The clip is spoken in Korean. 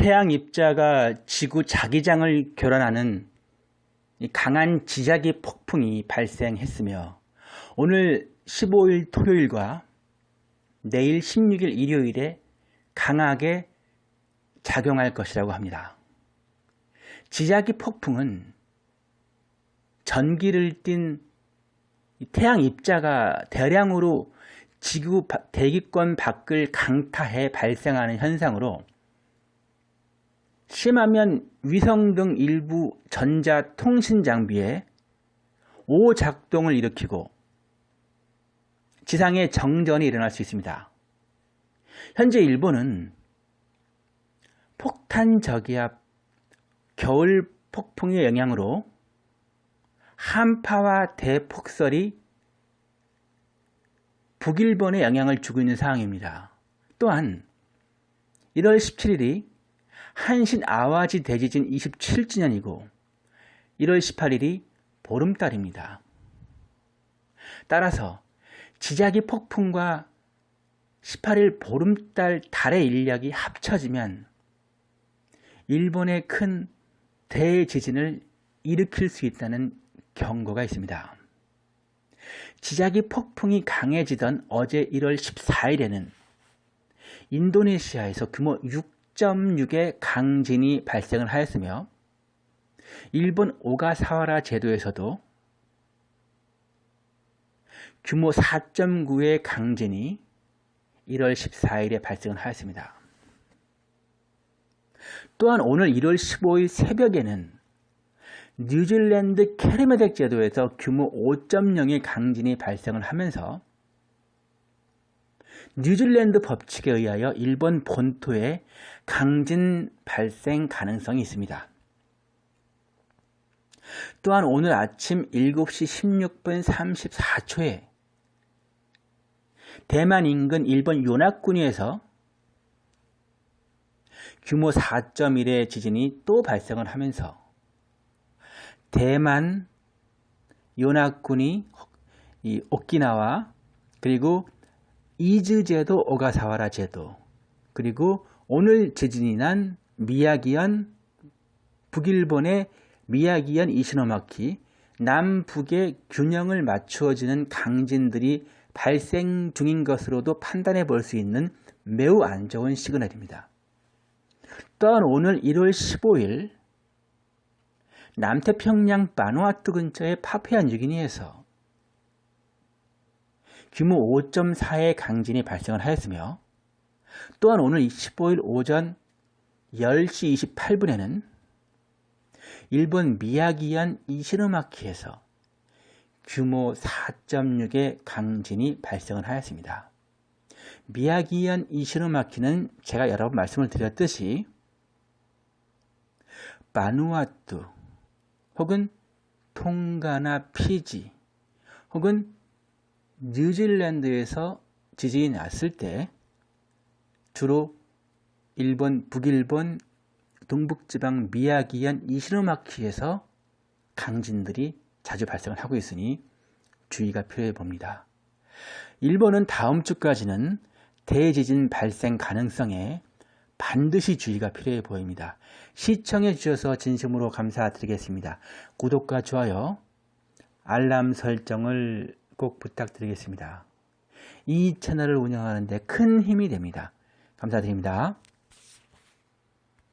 태양 입자가 지구 자기장을 교란하는 강한 지자기 폭풍이 발생했으며 오늘 15일 토요일과 내일 16일 일요일에 강하게 작용할 것이라고 합니다. 지자기 폭풍은 전기를 띤 태양 입자가 대량으로 지구 대기권 밖을 강타해 발생하는 현상으로 심하면 위성 등 일부 전자통신 장비에 오작동을 일으키고 지상에 정전이 일어날 수 있습니다. 현재 일본은 폭탄 저기압 겨울 폭풍의 영향으로 한파와 대폭설이 북일본에 영향을 주고 있는 상황입니다. 또한 1월 17일이 한신 아와지 대지진 27주년이고 1월 18일이 보름달입니다. 따라서 지자기 폭풍과 18일 보름달 달의 인력이 합쳐지면 일본의 큰 대지진을 일으킬 수 있다는 경고가 있습니다. 지자기 폭풍이 강해지던 어제 1월 14일에는 인도네시아에서 규모 6.6의 강진이 발생을 하였으며 일본 오가사와라 제도에서도 규모 4.9의 강진이 1월 14일에 발생을 하였습니다. 또한 오늘 1월 15일 새벽에는 뉴질랜드 캐리메덱 제도에서 규모 5.0의 강진이 발생을 하면서 뉴질랜드 법칙에 의하여 일본 본토에 강진 발생 가능성이 있습니다. 또한 오늘 아침 7시 16분 34초에 대만 인근 일본 요나쿠니에서 규모 4.1의 지진이 또 발생을 하면서 대만 요나쿠니 이 오키나와 그리고 이즈 제도 오가사와라 제도 그리고 오늘 지진이 난 미야기현 북일본의 미야기현 이시노마키 남북의 균형을 맞추어지는 강진들이 발생 중인 것으로도 판단해 볼 수 있는 매우 안 좋은 시그널입니다. 또한 오늘 1월 15일 남태평양 바누아투 근처의 파푸아 뉴기니에서 규모 5.4의 강진이 발생을 하였으며 또한 오늘 15일 오전 10시 28분에는 일본 미야기현 이시르마키에서 규모 4.6의 강진이 발생을 하였습니다. 미야기현 이시르마키는 제가 여러 번 말씀을 드렸듯이 바누아투 혹은 통가나 피지 혹은 뉴질랜드에서 지진이 났을 때 주로 일본, 북일본, 동북지방 미야기현 이시노마키에서 강진들이 자주 발생을 하고 있으니 주의가 필요해 봅니다. 일본은 다음 주까지는 대지진 발생 가능성에 반드시 주의가 필요해 보입니다. 시청해 주셔서 진심으로 감사드리겠습니다. 구독과 좋아요, 알람 설정을 꼭 부탁드리겠습니다. 이 채널을 운영하는 데 큰 힘이 됩니다. 감사드립니다.